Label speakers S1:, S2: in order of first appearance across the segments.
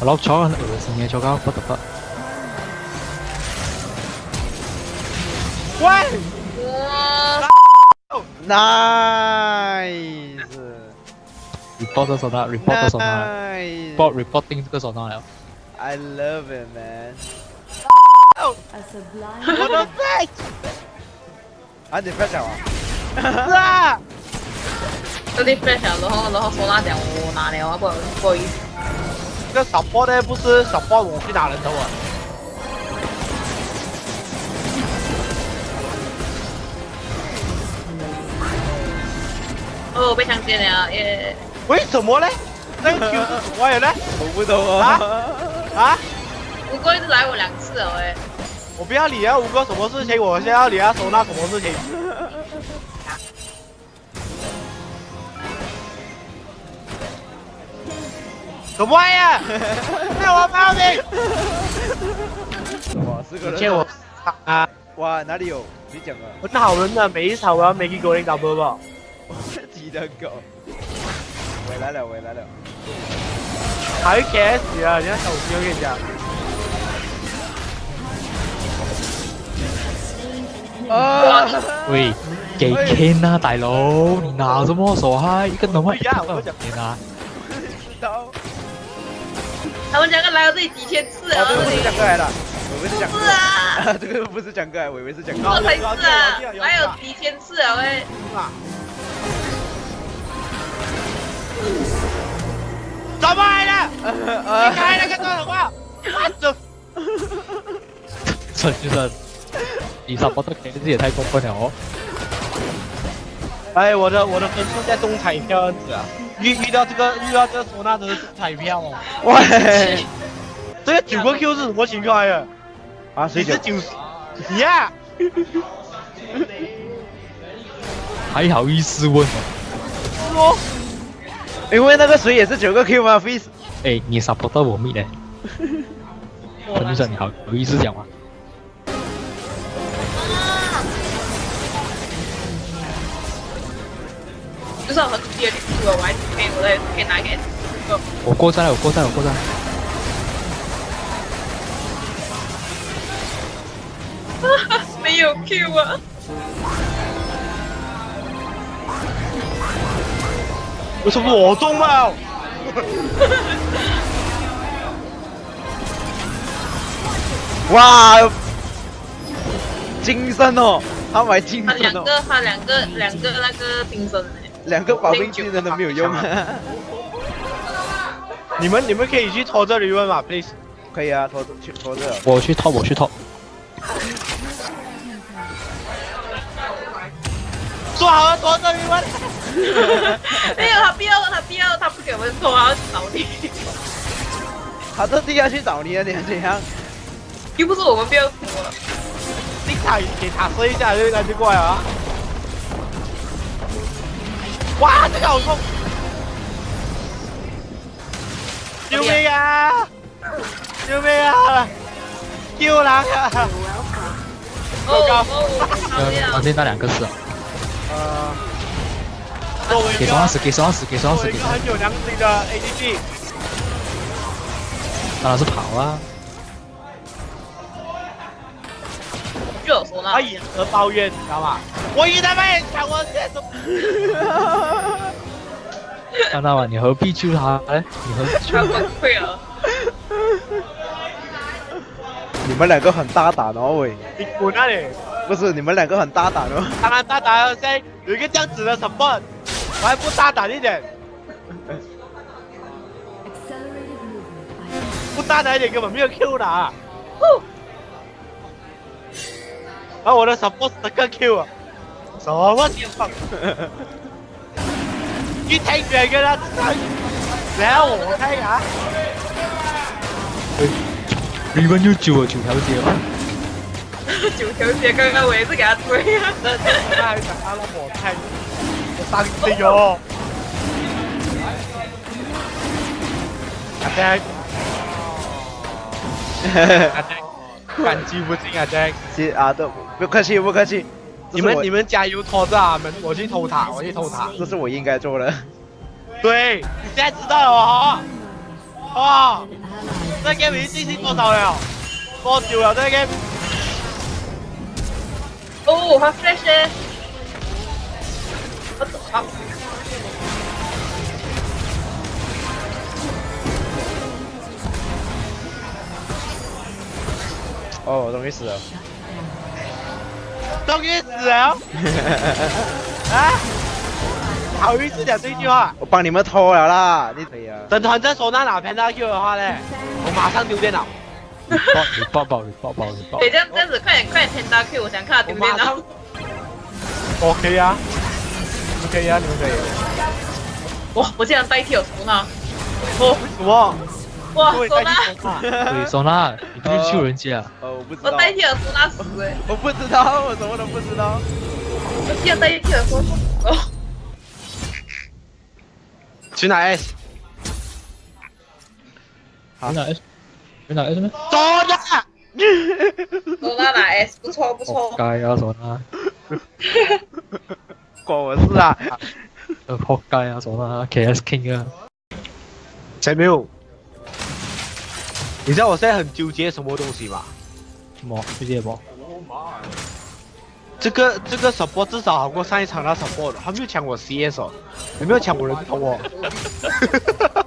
S1: 我老超很恶心嘅，做緊不得不。
S2: 喂
S3: ，nice。
S1: report 咗手拿，report 咗手拿 Nice.，report reporting 这个手拿了。
S3: I love it, man.
S4: A sublime
S2: 我的 flash
S3: 啊，你 flash 啊？
S2: 是啊，
S5: 这里 flash 了，然后然后说那点我拿了啊，不不好意思。
S2: 这个 support 呢不是 support 我去打人头啊。
S5: 哦，被强奸了耶！
S2: 为什么呢？那个 Q 是什么人呢？
S3: 我不懂啊。
S2: 啊？
S5: 吴哥一直来我两次了喂。
S2: 我不要你啊，吴哥什么事情？我先要你啊收纳什么事情？什么玩意我报警！
S3: 哇，四个人。
S2: 借我啊！
S3: 哇，哪里有？你讲啊。
S2: 很好人的，每一场我要每个狗领导播报。
S3: 鸡的狗。回来了，回来了。
S2: 还 KS 啊！你要小心，我跟你讲。
S3: 啊！
S1: 喂，给 Ken 啊，大佬，你拿什么手嗨？一个能会
S2: 呀，我讲
S1: 你拿。
S3: 知道。
S5: 他们两个来了这里几千次
S3: 啊，这个不是讲哥来的，我以为是讲哥。
S5: 是啊，
S3: 这个不是讲哥，我以为是讲哥。
S5: 这才是啊，还有几千次了喂。
S2: 怎么来的？你开那个电话，我这
S1: 这就是你 support 的 Ken 也太过分了哦。
S2: 哎，我的我的分数在中彩票样子啊，遇遇到这个遇到这个唢呐真的是彩票哦。
S3: 喂，
S2: 这个九个 Q 是什么情况呀？
S3: 啊，谁
S2: 是九你呀？
S1: 还好意思问
S2: 哦？
S3: 因为那个谁也是九个 Q 吗？Face。
S1: 哎，你 support 到我妹嘞？陈先生你好，有意思讲吗？
S5: 我很低的率数了，我还可以，我再可以拿给。
S1: 我过站了，我过站，我过站。
S5: 没有 Q 啊！
S2: 为什么我中了？
S3: 哇，金身哦，他买金
S5: 他
S3: 身哦，
S5: 两个，他两个，两个那个冰身哎。
S3: 两个保命技能都没有用。
S2: 你们你们可以去拖这里问嘛，please。
S3: 可以啊，拖去拖这。
S1: 我去 top，我去 top。
S2: 说好了拖这里问。
S5: 没有，他不要，他不要，他不给我们拖，他要去找你。
S3: 他这地要去找你啊，你怎样？
S5: 又不是我们不要拖。
S2: 你塔给他射一下，就他就过来了。哇，这个好痛！救命啊！救命啊！救狼啊！
S5: 哦哦，
S1: 王天那两个是。
S2: 呃。
S1: 给双死，给双死，给双死，给
S2: 一个很有良心的 ADG。
S1: 当然是跑啊！
S5: 就有说那。
S2: 他掩耳抱怨，你知道吗？我一他妈也抢我这种。
S1: 看到吗？你何必救他呢？你何必救
S5: 他崩溃了。
S3: 你们两个很大胆哦，喂！
S2: 你滚那里！
S3: 不是，你们两个很大胆哦。
S2: 当然大胆了，现在有一个这样子的 support，我还不大胆一点？不大胆一点根本没有 Q 的啊！然后我的 support 十个 Q 啊，什么情况？一听别人跟他唱，然后我看啊。
S1: Riven 又救了九条街吗。
S5: 九条街刚刚我也是给他推啊。
S2: 他还想他让我看，我伤心哦。阿 Jack，阿 Jack，感激不尽啊 Jack。
S3: 谢啊，都不客气，不客气。
S2: 你们你们加油拖着啊们，我去偷塔，我去偷塔。
S3: 这是我应该做的。
S2: 对，你现在知道了哦。哇这 game 已经进行多少了？多久了？这 game
S5: 哦，他 flash 咧，我走啊！
S3: 哦，我终于死了。
S2: 终于死了！啊！好意思讲这句话？
S3: 我帮你们偷了啦，你可以啊。
S2: 等团在手拿拿 Panda Q 的话呢，我马上丢电脑，
S1: 你抱你抱抱你抱抱你抱
S5: 对，。这样这样子，快点快点 Panda Q，我想看他丢电脑。
S2: OK 啊，你们可以啊，你们可以。
S5: 哇，我竟然代替了苏娜！哦，
S2: 什么？
S5: 哇，
S2: 对，
S5: 苏娜，
S2: 代替手拿。
S1: 对，唢呐，你不去救人家，
S3: 呃，我不知
S5: 我
S3: 道。
S5: 代替了苏娜死哎！
S3: 我不知道，我什么都不知道。
S5: 我竟然代替了苏娜。哦，
S2: 去哪 S？
S1: 你拿 S，你拿 S 咩？
S2: 手拿。
S5: 苏娜拿 S，不错不
S1: 活
S5: 错。
S1: 该啊，唢呐，
S2: 关我事啊！
S1: 呃，活该啊，唢呐，KS King 啊，
S2: 谁没有？你知道我现在很纠结什么东西吗？
S1: 什么？纠结什么？
S2: 这个这个 support 至少好过上一场那 support，他没有抢我 CS 哦，有没有抢我人头哦？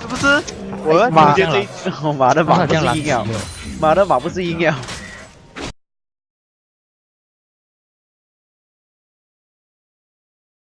S2: 是不是？我要
S3: 妈
S2: 纠结这一次。
S3: 我马的马不是硬要
S1: 垃圾，哦
S3: 妈的马不是硬要。